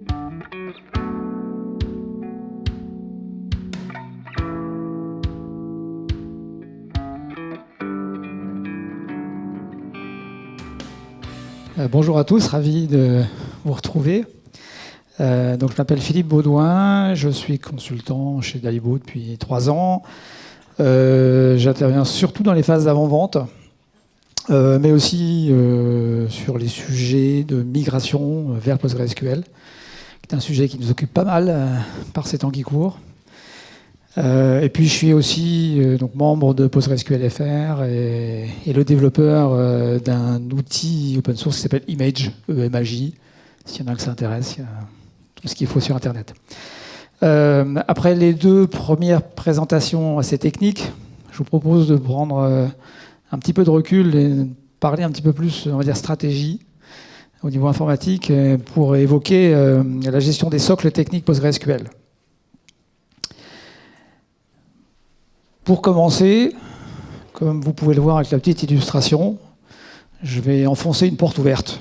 Euh, bonjour à tous, ravi de vous retrouver. Euh, donc, je m'appelle Philippe Baudouin, je suis consultant chez Dalibo depuis trois ans. Euh, j'interviens surtout dans les phases d'avant-vente, mais aussi sur les sujets de migration vers PostgreSQL, est un sujet qui nous occupe pas mal par ces temps qui courent. Euh, et puis je suis aussi euh, donc membre de PostgreSQL FR et, le développeur euh, d'un outil open source qui s'appelle Image, EMAJ. S'il y en a que ça intéresse, il y a tout ce qu'il faut sur Internet. après les deux premières présentations assez techniques, je vous propose de prendre un petit peu de recul et parler un petit peu plus, on va dire, stratégie au niveau informatique pour évoquer la gestion des socles techniques PostgreSQL. Pour commencer, comme vous pouvez le voir avec la petite illustration, je vais enfoncer une porte ouverte.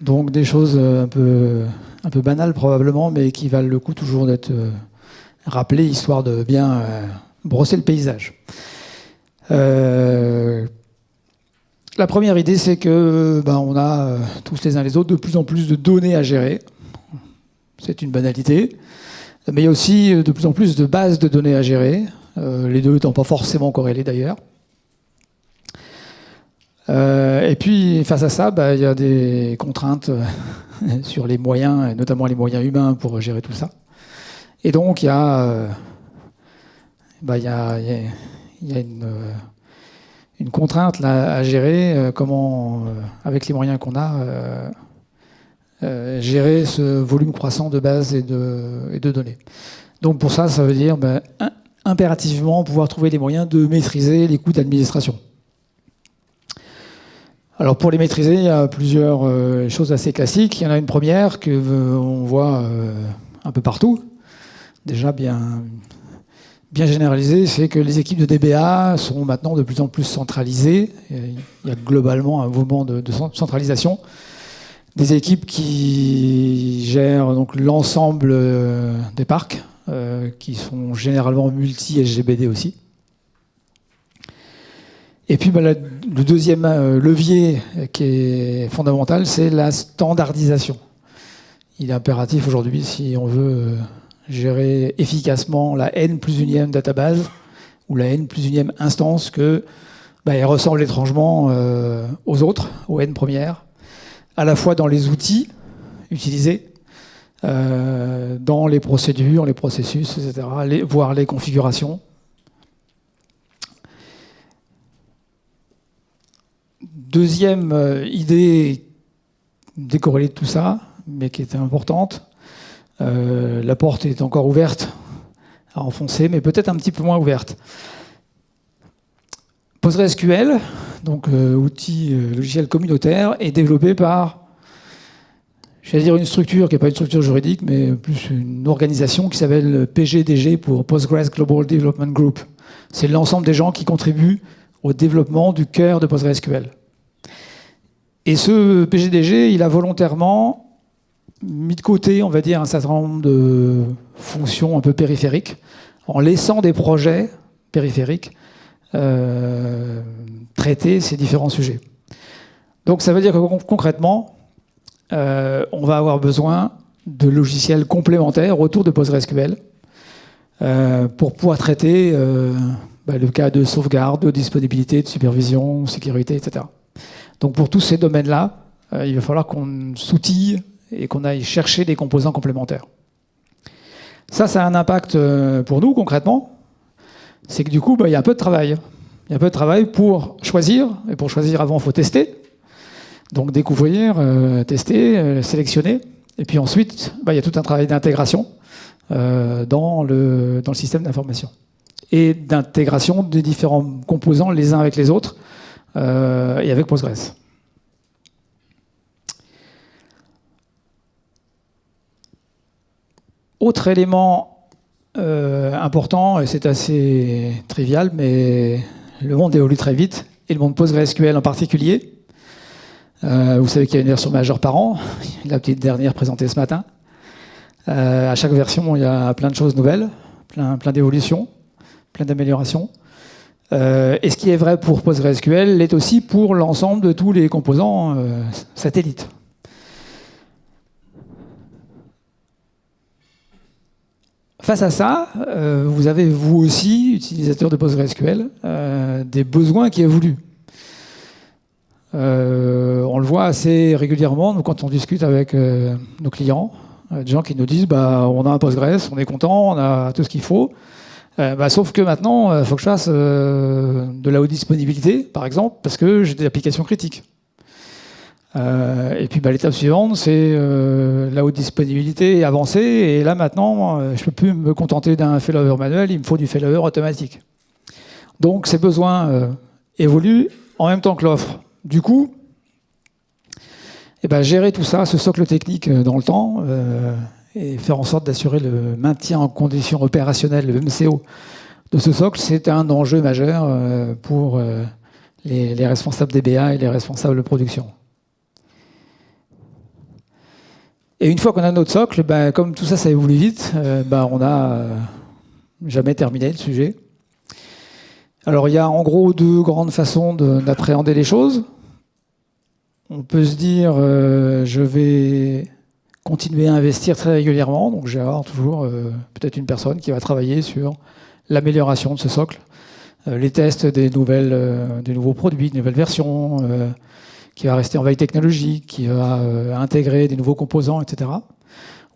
Donc des choses un peu, un peu banales probablement, mais qui valent le coup toujours d'être euh, rappelées, histoire de bien euh, brosser le paysage. Euh, la première idée, c'est que ben, on a tous les uns les autres de plus en plus de données à gérer. C'est une banalité. Mais il y a aussi euh, de plus en plus de bases de données à gérer, euh, les deux n'étant pas forcément corrélés d'ailleurs. Euh, et puis, face à ça, bah, il y a des contraintes sur les moyens, et notamment les moyens humains pour gérer tout ça. Et donc, il y a une, une, contrainte là, à gérer, comment, avec les moyens qu'on a, euh, gérer ce volume croissant de bases et de, données. Donc pour ça, ça veut dire ben, impérativement pouvoir trouver les moyens de maîtriser les coûts d'administration. Alors pour les maîtriser, il y a plusieurs euh, choses assez classiques. Il y en a une première que euh, on voit un peu partout, déjà bien, bien généralisée, c'est que les équipes de DBA sont maintenant de plus en plus centralisées. Il y a globalement un mouvement de centralisation des équipes qui gèrent donc l'ensemble euh, des parcs, euh, qui sont généralement multi-SGBD aussi. Et puis bah, le deuxième euh, levier qui est fondamental, c'est la standardisation. Il est impératif aujourd'hui, si on veut gérer efficacement la N plus unième database ou la N plus unième instance, que bah, elle ressemble étrangement aux autres, aux N premières, à la fois dans les outils utilisés, euh, dans les procédures, les processus, etc., voire les configurations. Deuxième euh, idée décorrélée de tout ça, mais qui était importante, euh, la porte est encore ouverte à enfoncer, mais peut-être un petit peu moins ouverte. PostgreSQL, donc euh, outil euh, logiciel communautaire, est développé par, dire une structure qui n'est pas une structure juridique, mais plus une organisation qui s'appelle PGDG pour Postgres Global Development Group. C'est l'ensemble des gens qui contribuent au développement du cœur de PostgreSQL. Et ce PGDG, il a volontairement mis de côté, on va dire, un certain nombre de fonctions un peu périphériques, en laissant des projets périphériques euh, traiter ces différents sujets. Donc ça veut dire que concrètement, euh, on va avoir besoin de logiciels complémentaires autour de PostgreSQL euh, pour pouvoir traiter bah, le cas de sauvegarde, de disponibilité, de supervision, sécurité, etc. Donc pour tous ces domaines-là, il va falloir qu'on s'outille et qu'on aille chercher des composants complémentaires. Ça, ça a un impact pour nous concrètement, c'est que du coup, bah, il y a un peu de travail. Il y a un peu de travail pour choisir, et pour choisir avant, il faut tester. Donc découvrir, euh, tester, euh, sélectionner. Et puis ensuite, bah, il y a tout un travail d'intégration euh, dans, le, dans le système d'information. Et d'intégration des différents composants les uns avec les autres, et avec Postgres. Autre élément euh, important, et c'est assez trivial, mais le monde évolue très vite, et le monde PostgreSQL en particulier. vous savez qu'il y a une version majeure par an. La petite dernière présentée ce matin. à chaque version, il y a plein de choses nouvelles, plein, plein d'évolutions, plein d'améliorations. et ce qui est vrai pour PostgreSQL l'est aussi pour l'ensemble de tous les composants satellites. Face à ça, euh, vous avez vous aussi, utilisateur de PostgreSQL, euh, des besoins qui évoluent. Euh, on le voit assez régulièrement quand on discute avec nos clients, des gens qui nous disent bah, on a un Postgres, on est content, on a tout ce qu'il faut. Bah, sauf que maintenant, il faut que je fasse de la haute disponibilité, par exemple, parce que j'ai des applications critiques. Euh, et puis bah, l'étape suivante, c'est euh, la haute disponibilité avancée. Et là maintenant, euh, je ne peux plus me contenter d'un failover manuel, il me faut du failover automatique. Donc ces besoins évoluent en même temps que l'offre. Du coup, eh ben, gérer tout ça, ce socle technique dans le temps, et faire en sorte d'assurer le maintien en condition opérationnelle, le MCO, de ce socle, c'est un enjeu majeur pour les, les responsables DBA et les responsables de production. Et une fois qu'on a notre socle, ben, comme tout ça, ça évolue vite, euh, ben, on n'a euh, jamais terminé le sujet. Alors il y a en gros deux grandes façons d'appréhender les choses. On peut se dire, euh, je vais continuer à investir très régulièrement, donc j'ai toujours peut-être une personne qui va travailler sur l'amélioration de ce socle, les tests des, nouvelles, des nouveaux produits, des nouvelles versions, qui va rester en veille technologique, qui va euh, intégrer des nouveaux composants, etc.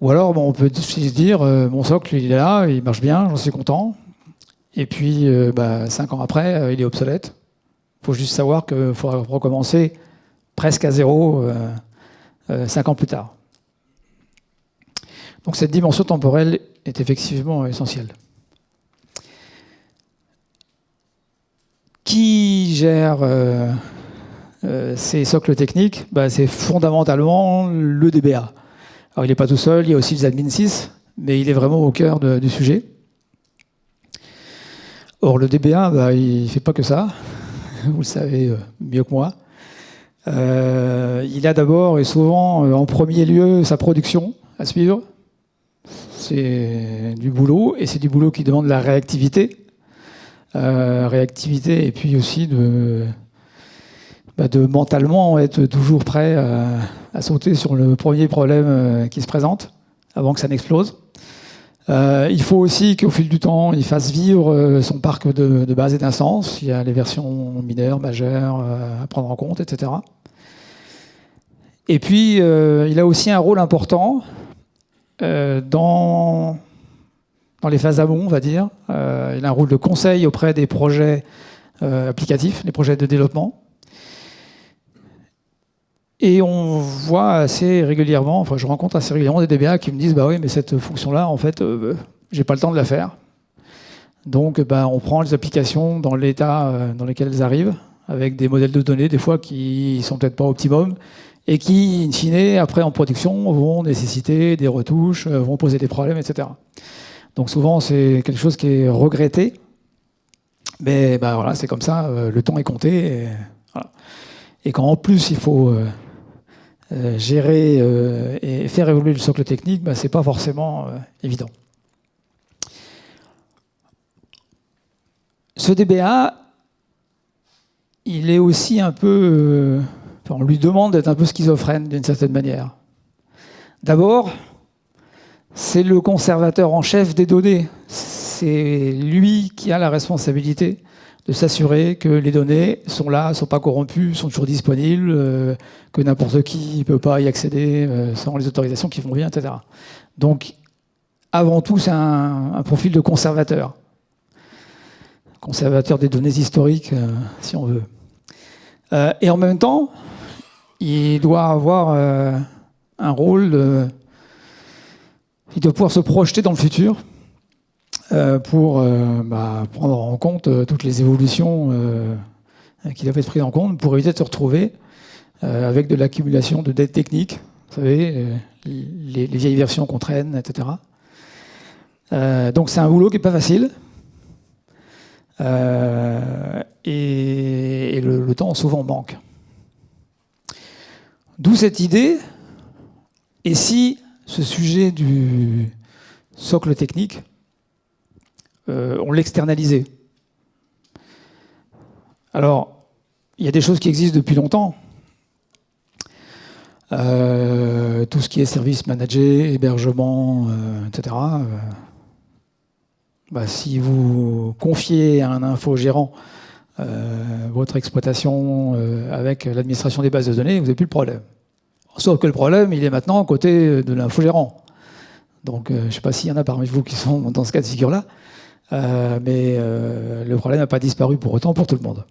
Ou alors, bon, on peut se dire, euh, mon socle, il est là, il marche bien, j'en suis content. Et puis, euh, bah, cinq ans après, il est obsolète. Il faut juste savoir qu'il faudra recommencer presque à zéro cinq ans plus tard. Donc cette dimension temporelle est effectivement essentielle. Qui gère ces socles techniques, bah, c'est fondamentalement le DBA. Alors il n'est pas tout seul, il y a aussi les admin 6, mais il est vraiment au cœur du sujet. Or, le DBA, il ne fait pas que ça, vous le savez euh, mieux que moi. Euh, il a d'abord et souvent en premier lieu sa production à suivre. C'est du boulot, et c'est du boulot qui demande la réactivité. réactivité et puis aussi de, bah, de mentalement être toujours prêt à, sauter sur le premier problème euh, qui se présente avant que ça n'explose. Euh, il faut aussi qu'au fil du temps, il fasse vivre euh, son parc de, de base et d'instances. Il y a les versions mineures, majeures à prendre en compte, etc. Et puis, il a aussi un rôle important dans, dans les phases amont, on va dire. il a un rôle de conseil auprès des projets applicatifs, les projets de développement. Et on voit assez régulièrement, enfin je rencontre assez régulièrement des DBA qui me disent bah oui mais cette fonction-là en fait euh, j'ai pas le temps de la faire. Donc bah, on prend les applications dans l'état euh, dans lequel elles arrivent, avec des modèles de données des fois qui sont peut-être pas optimum et qui, in fine, après en production, vont nécessiter des retouches, euh, vont poser des problèmes, etc. Donc souvent c'est quelque chose qui est regretté, mais bah, voilà, c'est comme ça, le temps est compté. Et, quand en plus il faut euh, gérer euh, et faire évoluer le socle technique, bah, ce n'est pas forcément euh, évident. Ce DBA, il est aussi un peu... on lui demande d'être un peu schizophrène d'une certaine manière. D'abord, c'est le conservateur en chef des données. C'est lui qui a la responsabilité de s'assurer que les données sont là, ne sont pas corrompues, sont toujours disponibles, euh, que n'importe qui ne peut pas y accéder euh, sans les autorisations qui vont bien, etc. Donc, avant tout, c'est un, profil de conservateur. Conservateur des données historiques, euh, si on veut. et en même temps, il doit avoir un rôle de... Il doit pouvoir se projeter dans le futur, pour euh, bah, prendre en compte euh, toutes les évolutions qui doivent être prises en compte pour éviter de se retrouver avec de l'accumulation de dettes techniques, vous savez, les, vieilles versions qu'on traîne, etc. donc c'est un boulot qui n'est pas facile. et, le, temps souvent manque. D'où cette idée, et si ce sujet du socle technique, euh, on l'externalisait Alors, il y a des choses qui existent depuis longtemps. Euh, tout ce qui est service managé, hébergement, etc. Bah, si vous confiez à un infogérant euh, votre exploitation euh, avec l'administration des bases de données, vous n'avez plus le problème. Sauf que le problème, il est maintenant côté de l'infogérant. Donc, euh, je ne sais pas s'il y en a parmi vous qui sont dans ce cas de figure-là, mais le problème n'a pas disparu pour autant pour tout le monde.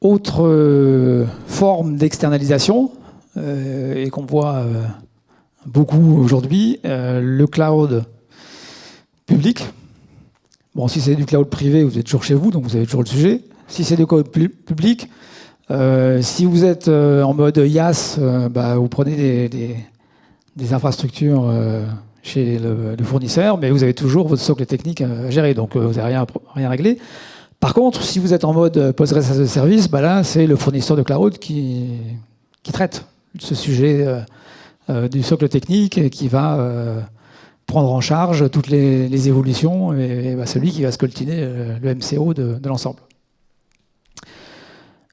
Autre forme d'externalisation, et qu'on voit beaucoup aujourd'hui, le cloud public. Bon, si c'est du cloud privé, vous êtes toujours chez vous, donc vous avez toujours le sujet. Si c'est du cloud public, euh, si vous êtes euh, en mode IaaS, euh, bah, vous prenez des, infrastructures chez le, fournisseur, mais vous avez toujours votre socle technique à gérer, donc vous n'avez rien, réglé. Par contre, si vous êtes en mode Postgres as service, bah là, c'est le fournisseur de cloud qui, traite ce sujet du socle technique et qui va prendre en charge toutes les, évolutions et, bah, celui qui va scoltiner euh, le MCO de, l'ensemble.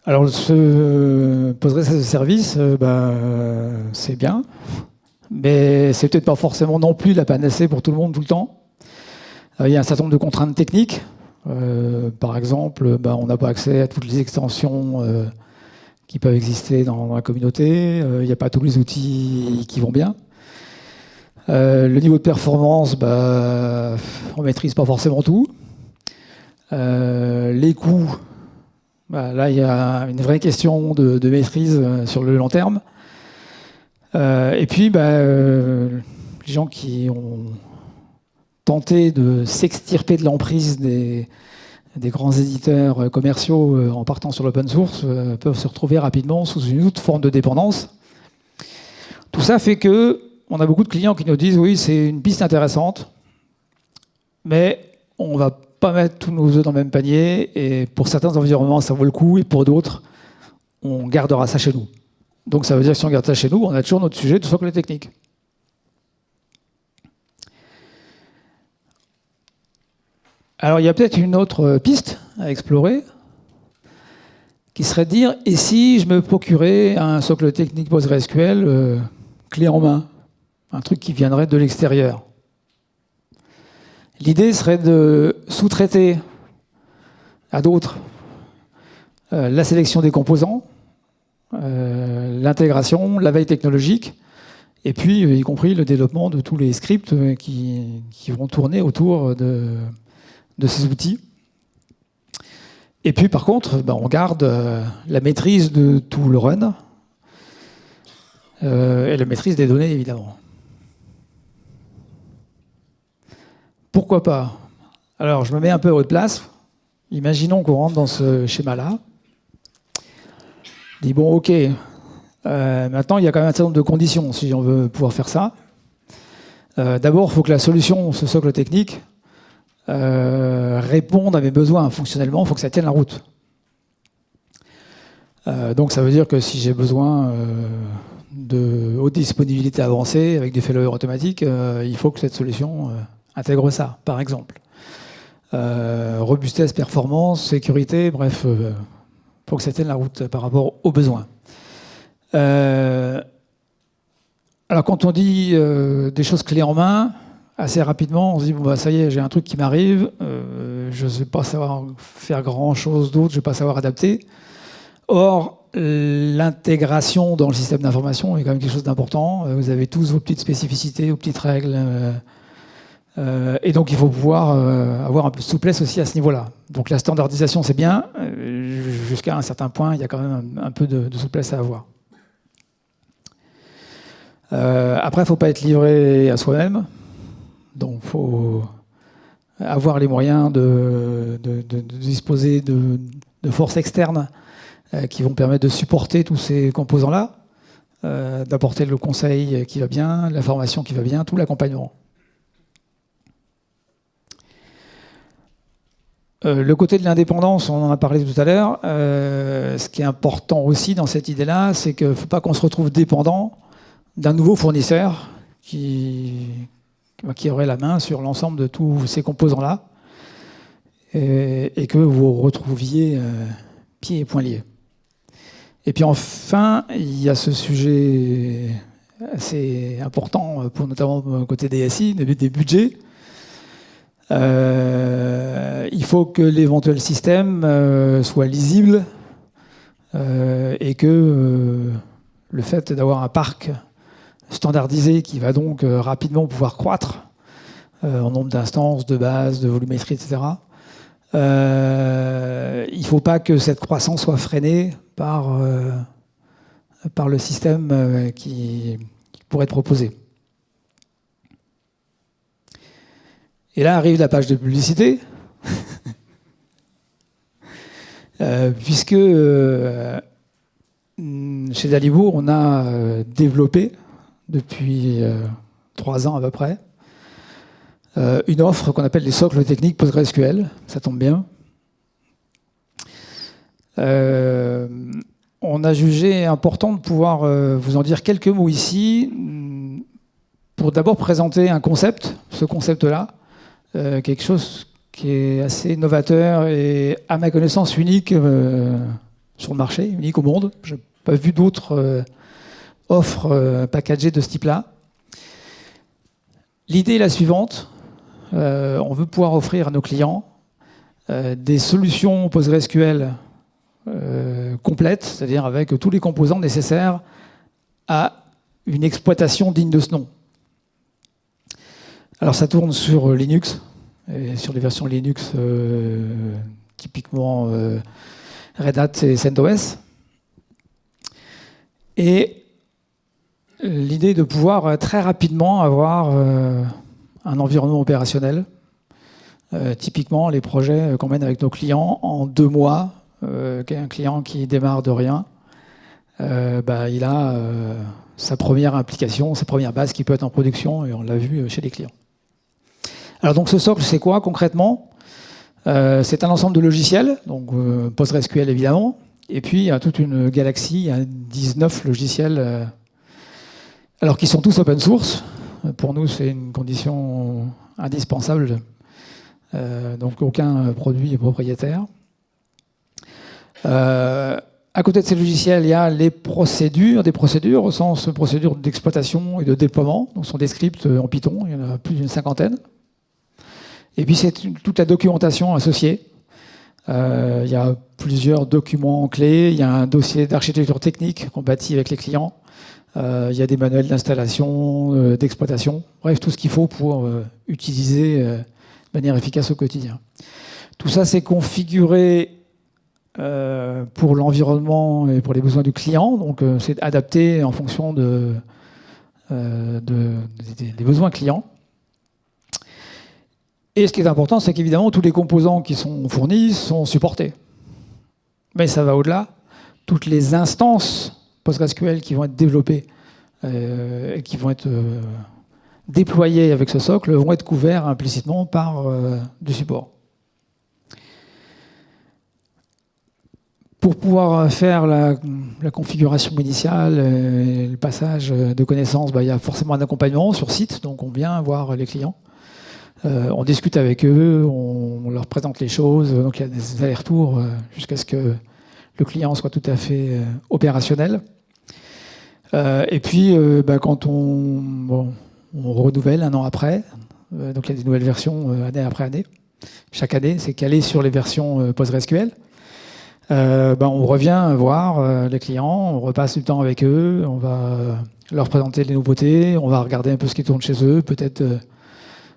Alors ce Postgres as service, euh, bah, c'est bien, mais c'est peut-être pas forcément non plus la panacée pour tout le monde tout le temps. Euh, il y a un certain nombre de contraintes techniques. par exemple, bah, on n'a pas accès à toutes les extensions qui peuvent exister dans la communauté. Il n'y a pas tous les outils qui vont bien. Euh, le niveau de performance, bah, on ne maîtrise pas forcément tout. Euh, les coûts, bah, là il y a une vraie question de, maîtrise euh, sur le long terme. Et puis bah, les gens qui ont tenté de s'extirper de l'emprise des, grands éditeurs commerciaux en partant sur l'open source peuvent se retrouver rapidement sous une autre forme de dépendance. Tout ça fait que on a beaucoup de clients qui nous disent oui, c'est une piste intéressante, mais on va pas mettre tous nos œufs dans le même panier. Et pour certains environnements, ça vaut le coup, et pour d'autres, on gardera ça chez nous. Donc ça veut dire que si on garde ça chez nous, on a toujours notre sujet de socle technique. Alors il y a peut-être une autre piste à explorer, qui serait de dire, et si je me procurais un socle technique PostgreSQL euh, clé en main un truc qui viendrait de l'extérieur? L'idée serait de sous-traiter à d'autres euh, la sélection des composants, euh, l'intégration, la veille technologique, et puis euh, y compris le développement de tous les scripts qui, vont tourner autour de, ces outils. Et puis par contre, ben, on garde la maîtrise de tout le run et la maîtrise des données évidemment. Pourquoi pas? Alors, je me mets un peu à votre place. Imaginons qu'on rentre dans ce schéma-là. Dis, bon, ok, euh, maintenant, il y a quand même un certain nombre de conditions si on veut pouvoir faire ça. Euh, d'abord, il faut que la solution, ce socle technique, euh, réponde à mes besoins fonctionnellement, il faut que ça tienne la route. donc ça veut dire que si j'ai besoin de haute disponibilité avancée avec des failover automatiques, il faut que cette solution intègre ça, par exemple. Robustesse, performance, sécurité, bref, euh, faut que ça tienne la route par rapport aux besoins. Euh, alors quand on dit des choses clés en main, assez rapidement, on se dit, bon bah ça y est, j'ai un truc qui m'arrive, je ne vais pas savoir faire grand-chose d'autre, je ne vais pas savoir adapter. Or, l'intégration dans le système d'information est quand même quelque chose d'important. Vous avez tous vos petites spécificités, vos petites règles, euh, et donc il faut pouvoir euh, avoir un peu de souplesse aussi à ce niveau-là. Donc la standardisation c'est bien, euh, jusqu'à un certain point il y a quand même un, peu de, souplesse à avoir. après il ne faut pas être livré à soi-même, donc il faut avoir les moyens de, de disposer de, forces externes qui vont permettre de supporter tous ces composants-là, d'apporter le conseil qui va bien, la formation qui va bien, tout l'accompagnement. Le côté de l'indépendance, on en a parlé tout à l'heure. ce qui est important aussi dans cette idée-là, c'est qu'il ne faut pas qu'on se retrouve dépendant d'un nouveau fournisseur qui, qui aurait la main sur l'ensemble de tous ces composants-là et, que vous retrouviez pieds et poings liés. Et puis enfin, il y a ce sujet assez important, pour notamment côté DSI, des budgets. Euh, il faut que l'éventuel système euh, soit lisible euh, et que le fait d'avoir un parc standardisé qui va donc rapidement pouvoir croître en nombre d'instances, de bases, de volumétrie, etc. il ne faut pas que cette croissance soit freinée par, par le système qui, pourrait être proposé. Et là arrive la page de publicité, euh, puisque euh, chez Dalibourg, on a euh, développé depuis trois ans à peu près une offre qu'on appelle les socles techniques PostgreSQL. Ça tombe bien. on a jugé important de pouvoir vous en dire quelques mots ici pour d'abord présenter un concept, ce concept-là, euh, quelque chose qui est assez novateur et à ma connaissance unique euh, sur le marché, unique au monde. Je n'ai pas vu d'autres euh, offres packagées de ce type-là. L'idée est la suivante. on veut pouvoir offrir à nos clients des solutions PostgreSQL complètes, c'est-à-dire avec tous les composants nécessaires à une exploitation digne de ce nom. Alors ça tourne sur euh, Linux, et sur les versions Linux euh, typiquement euh, Red Hat et CentOS. Et l'idée de pouvoir très rapidement avoir un environnement opérationnel. typiquement, les projets qu'on mène avec nos clients en deux mois, un client qui démarre de rien, bah, il a sa première implication, sa première base qui peut être en production, et on l'a vu chez les clients. Alors donc ce socle, c'est quoi concrètement? Euh, C'est un ensemble de logiciels, donc euh, PostgreSQL évidemment, et puis il y a toute une galaxie, il y a 19 logiciels, euh, alors qui sont tous open source. Pour nous, c'est une condition indispensable, donc aucun produit est propriétaire. À côté de ces logiciels, il y a les procédures, des procédures au sens procédures d'exploitation et de déploiement. Donc, sont des scripts en Python, il y en a plus d'une cinquantaine. Et puis c'est toute la documentation associée. Euh, il y a plusieurs documents clés, il y a un dossier d'architecture technique qu'on bâtit avec les clients, euh, il y a des manuels d'installation, euh, d'exploitation, bref, tout ce qu'il faut pour utiliser de manière efficace au quotidien. Tout ça, c'est configuré pour l'environnement et pour les besoins du client, donc c'est adapté en fonction de, des besoins clients. Et ce qui est important, c'est qu'évidemment, tous les composants qui sont fournis sont supportés. Mais ça va au-delà. Toutes les instances PostgreSQL qui vont être développées euh, et qui vont être euh, déployées avec ce socle vont être couverts implicitement par euh, du support. Pour pouvoir faire la, configuration initiale, le passage de connaissances, bah, il y a forcément un accompagnement sur site, donc on vient voir les clients. Euh, on discute avec eux, on, leur présente les choses, donc il y a des allers-retours euh, jusqu'à ce que le client soit tout à fait euh, opérationnel. et puis, bah, quand on, renouvelle un an après, donc il y a des nouvelles versions année après année, chaque année, c'est calé sur les versions PostgreSQL. Bah, on revient voir les clients, on repasse du temps avec eux, on va leur présenter les nouveautés, on va regarder un peu ce qui tourne chez eux, peut-être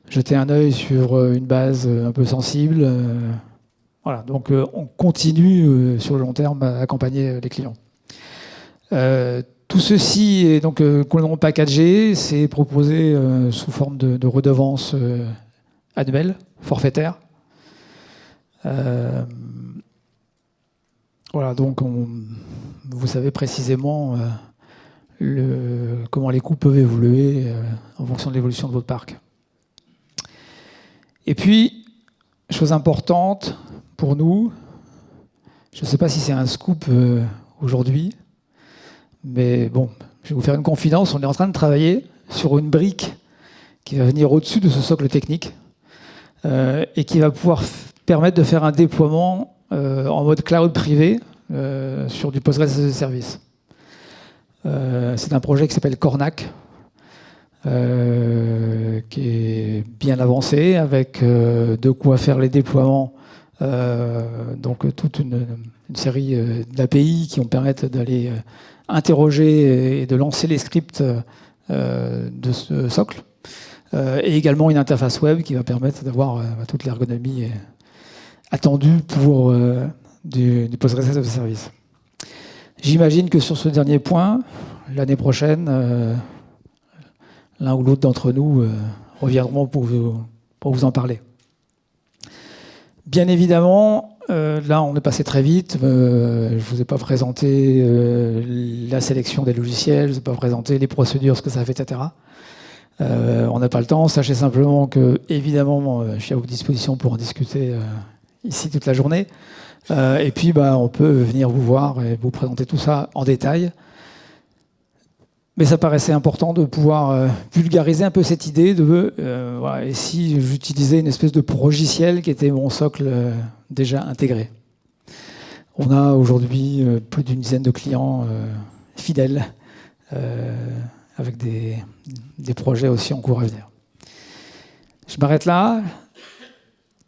jeter un œil sur euh, une base euh, un peu sensible. Euh, voilà, donc on continue sur le long terme à accompagner les clients. tout ceci est donc complètement packagé, c'est proposé sous forme de, de redevance annuelle, forfaitaire. voilà, donc vous savez précisément comment les coûts peuvent évoluer en fonction de l'évolution de votre parc. Et puis, chose importante pour nous, je ne sais pas si c'est un scoop euh, aujourd'hui, mais bon, je vais vous faire une confidence, on est en train de travailler sur une brique qui va venir au-dessus de ce socle technique euh, et qui va pouvoir permettre de faire un déploiement euh, en mode cloud privé sur du Postgres as a Service. c'est un projet qui s'appelle Cornac, euh, qui est bien avancé, avec euh, de quoi faire les déploiements. Euh, donc toute une, série d'API qui vont permettre d'aller interroger et de lancer les scripts de ce socle. et également une interface web qui va permettre d'avoir toute l'ergonomie attendue pour du, du Postgres as a Service. J'imagine que sur ce dernier point, l'année prochaine, l'un ou l'autre d'entre nous euh, reviendront pour vous, pour vous en parler. Bien évidemment, euh, là on est passé très vite, euh, je ne vous ai pas présenté la sélection des logiciels, je ne vous ai pas présenté les procédures, ce que ça fait, etc. on n'a pas le temps, sachez simplement que, évidemment, je suis à votre disposition pour en discuter ici toute la journée. et puis, bah, on peut venir vous voir et vous présenter tout ça en détail. Mais ça paraissait important de pouvoir euh, vulgariser un peu cette idée de euh, et si j'utilisais une espèce de logiciel qui était mon socle euh, déjà intégré. On a aujourd'hui plus d'une dizaine de clients fidèles avec des, des, projets aussi en cours à venir. Je m'arrête là.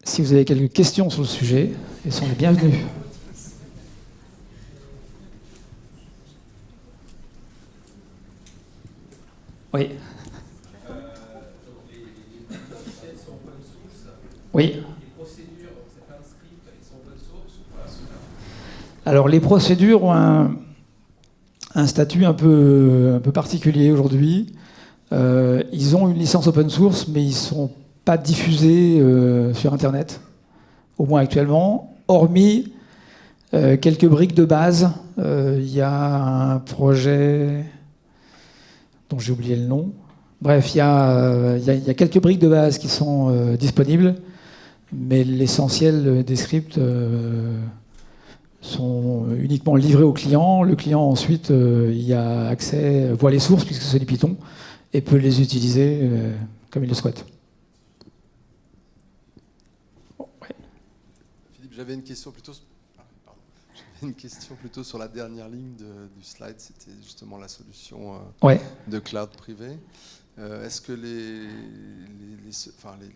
Si vous avez quelques questions sur le sujet, elles sont les bienvenues. Oui. Oui. Alors les procédures ont un, statut un peu, particulier aujourd'hui. Euh, ils ont une licence open source, mais ils ne sont pas diffusés euh, sur Internet, au moins actuellement, hormis euh, quelques briques de base. Il y a un projet dont j'ai oublié le nom. Bref, il y, a, quelques briques de base qui sont euh, disponibles, mais l'essentiel des scripts euh, sont uniquement livrés au client. Le client, ensuite, euh, y a accès, voit les sources, puisque c'est du Python, et peut les utiliser comme il le souhaite. Philippe, j'avais une question plutôt une question plutôt sur la dernière ligne du slide, c'était justement la solution euh, de cloud privé. Euh, est-ce que les,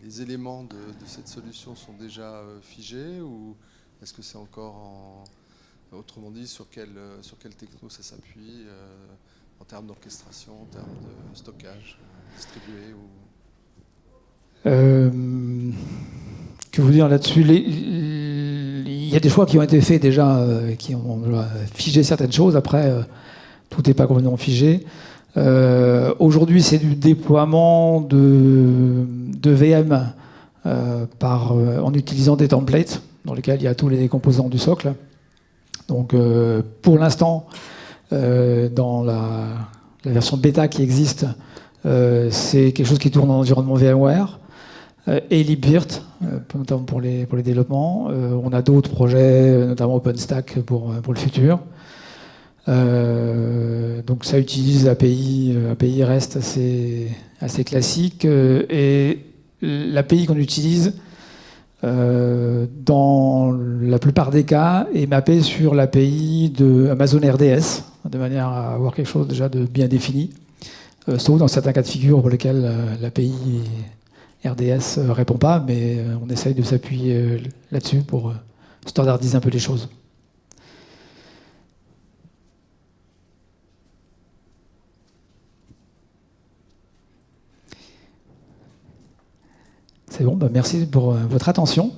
les, éléments de, cette solution sont déjà euh, figés ou est-ce que c'est encore en, autrement dit, sur quel, sur techno ça s'appuie en termes d'orchestration, en termes de stockage distribué ou... que vous dire là-dessus? Y a des choix qui ont été faits déjà, euh, qui ont figé certaines choses. Après, euh, tout n'est pas complètement figé. Euh, aujourd'hui, c'est du déploiement de, VM en utilisant des templates dans lesquels il y a tous les composants du socle. Donc, pour l'instant, dans la, la, version bêta qui existe, c'est quelque chose qui tourne en environnement VMware. Euh, et LibVirt, euh, notamment pour les, développements. Euh, on a d'autres projets, notamment OpenStack pour, pour le futur. donc ça utilise API, API REST assez, assez classique. et l'API qu'on utilise, dans la plupart des cas, est mappée sur l'API de Amazon RDS, de manière à avoir quelque chose déjà de bien défini, sauf dans certains cas de figure pour lesquels l'API RDS ne euh, répond pas, mais euh, on essaye de s'appuyer euh, là-dessus pour standardiser un peu les choses. C'est bon, bah, merci pour votre attention.